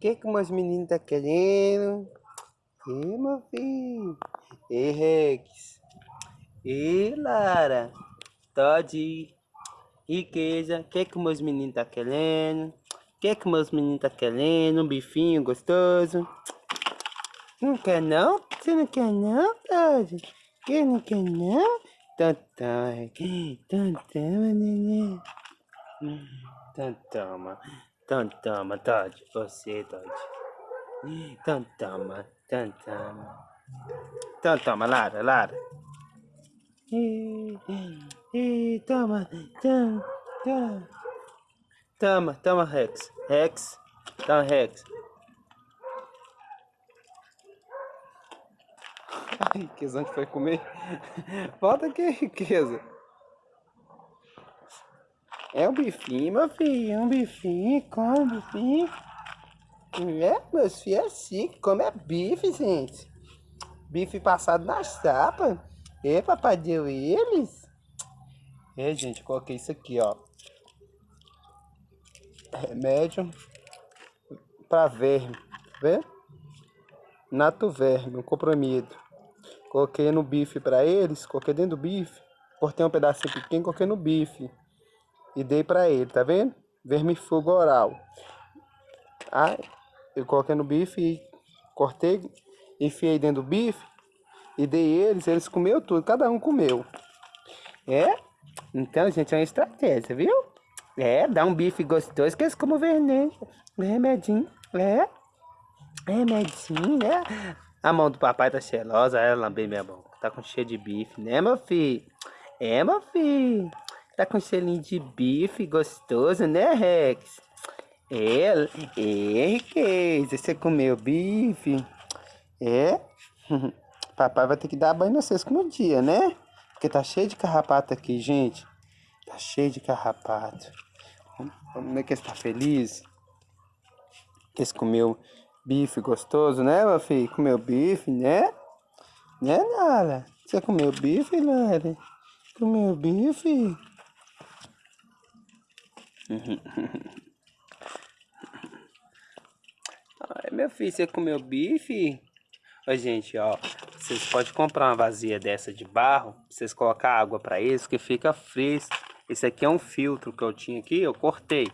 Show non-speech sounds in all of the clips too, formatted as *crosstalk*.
que que meus meninos tá querendo? E meu filho? E Rex? E Lara? Todd? Riqueza? que que meus meninos tá querendo? que que meus meninos tá querendo? Um bifinho gostoso? Não quer não? Você não quer não, Todd? Que não quer não? Toma, então toma, neném. Então toma, então toma, Todd. Você, toma, então toma. Então toma, Lara, Lara. E, e, toma, toma, toma. Toma, Rex. Rex, toma, Rex. *laughs* Ai, onde foi comer? Volta aqui, riqueza. É um bifinho, meu filho. Um bifinho. Come um bifinho. É, meus filhos é assim. Come é bife, gente. Bife passado na chapa. E papai deu eles. É, gente, coloquei isso aqui, ó. Remédio para verme. Vê? Nato verme, um comprimido. Coloquei no bife para eles, coloquei dentro do bife. Cortei um pedacinho pequeno, coloquei no bife. E dei para ele, tá vendo? Vermifugo oral. Ah, eu coloquei no bife e cortei, enfiei dentro do bife e dei eles, eles comeu tudo, cada um comeu. É? Então, gente, é uma estratégia, viu? É, dá um bife gostoso que eles comem veneno. Remedinho, é. Remedinho, né? A mão do papai tá cheirosa, ela lambei minha mão. Tá com cheiro de bife, né, meu filho? É, meu filho. Tá com cheirinho de bife gostoso, né, Rex? É, é, riqueza. Você comeu bife? É? *laughs* papai vai ter que dar banho no como dia, né? Porque tá cheio de carrapato aqui, gente. Tá cheio de carrapato. Como é que está feliz? Que você comeu Bife gostoso, né, meu filho? Comeu bife, né? Né, Nara? Você comeu bife, Nara? Comeu bife? *laughs* Ai, meu filho, você comeu bife? Ó, gente, ó, vocês podem comprar uma vazia dessa de barro, vocês colocar água para isso, que fica fresco. Esse aqui é um filtro que eu tinha aqui, eu cortei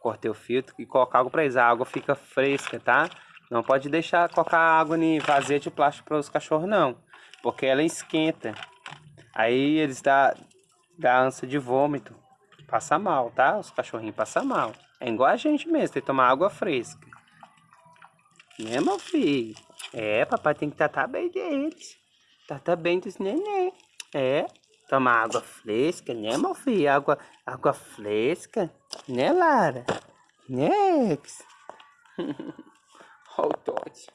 cortei o filtro e colocar água para eles. A água fica fresca, tá? Não pode deixar colocar água em vazia de plástico para os cachorros, não. Porque ela esquenta. Aí eles dá, dá ânsia de vômito. Passa mal, tá? Os cachorrinhos passam mal. É igual a gente mesmo, tem que tomar água fresca. Né, meu filho? É, papai tem que tratar bem deles. Tratar bem dos neném. É, tomar água fresca, né, meu filho? Água, água fresca. Né, Lara? Né, Ex? Ó o Todd.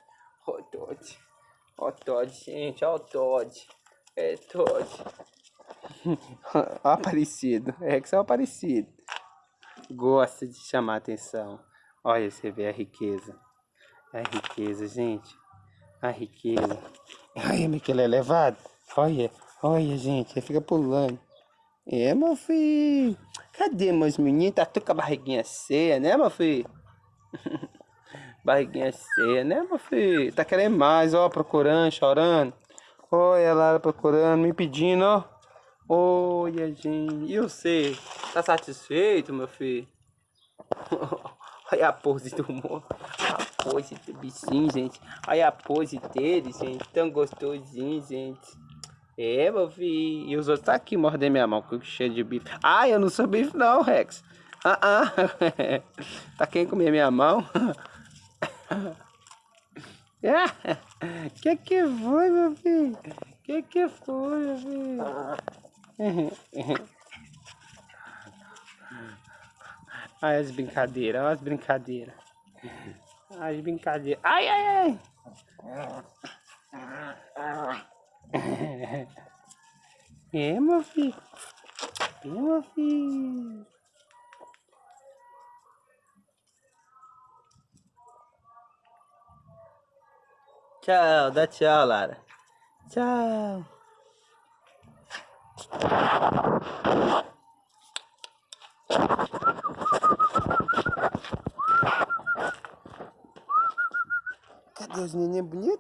Ó o Todd. O Todd, gente. Ó o Todd. É Todd. *laughs* Aparecido. É o Aparecido. Gosta de chamar atenção. Olha, você vê a riqueza. A riqueza, gente. A riqueza. Olha como que ele é levado. Olha, olha, gente. Ele fica pulando. É, meu filho. Cadê meus meninos? Tá tudo com a barriguinha cheia, né, meu filho? *laughs* barriguinha cheia, né, meu filho? Tá querendo mais, ó, procurando, chorando. Olha lá, procurando, me pedindo, ó. Olha, gente. E você? Tá satisfeito, meu filho? *laughs* Olha a pose do moço. A pose do bichinho, gente. Olha a pose dele, gente. Tão gostosinho, gente. É, meu filho. E os outros tá aqui mordendo minha mão, com cheio de bife. Ah, eu não sou bife não, Rex. Ah, ah. *laughs* tá quem comer minha mão? É. *laughs* Que que foi, meu filho? Que que foi, meu filho? Olha as brincadeiras, olha as brincadeiras. As brincadeiras. Ai, ai, ai. É, meu filho. É, meu filho. Tchau, dá tchau, Lara. Tchau. Как я не нет?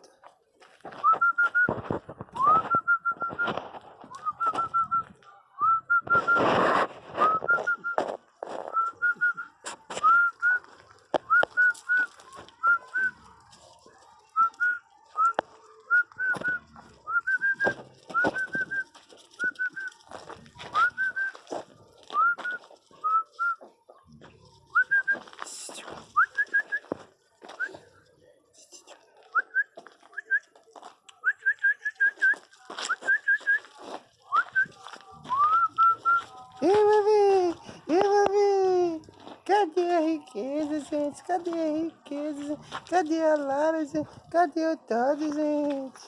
Gente? Cadê a riqueza? Cadê a Lara, gente? Cadê o Todd, gente?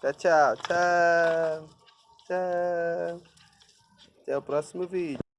Tchau, tchau, tchau. Tchau. Até o próximo vídeo.